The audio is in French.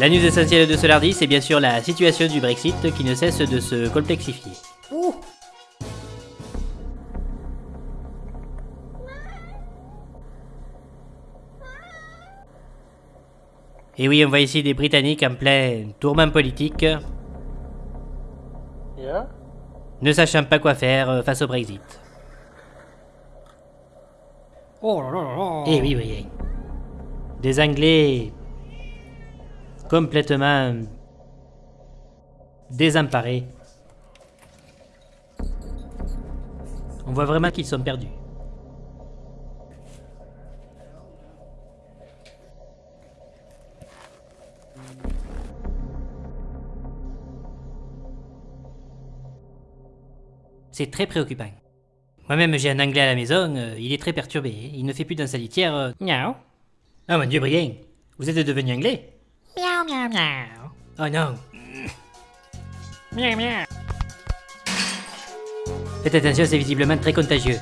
La news essentielle de ce lundi, c'est bien sûr la situation du Brexit qui ne cesse de se complexifier. Et oui, on voit ici des Britanniques en plein tourment politique, Yeah? ne sachant pas quoi faire euh, face au Brexit. Oh là là là là. Eh oui, oui. Des Anglais complètement désemparés. On voit vraiment qu'ils sont perdus. C'est très préoccupant. Moi-même, j'ai un anglais à la maison, euh, il est très perturbé. Il ne fait plus dans sa litière. Euh... Miaou. Oh mon dieu, Brian, vous êtes devenu anglais Miaou miaou miaou. Oh non. Miaou miaou. Faites attention, c'est visiblement très contagieux.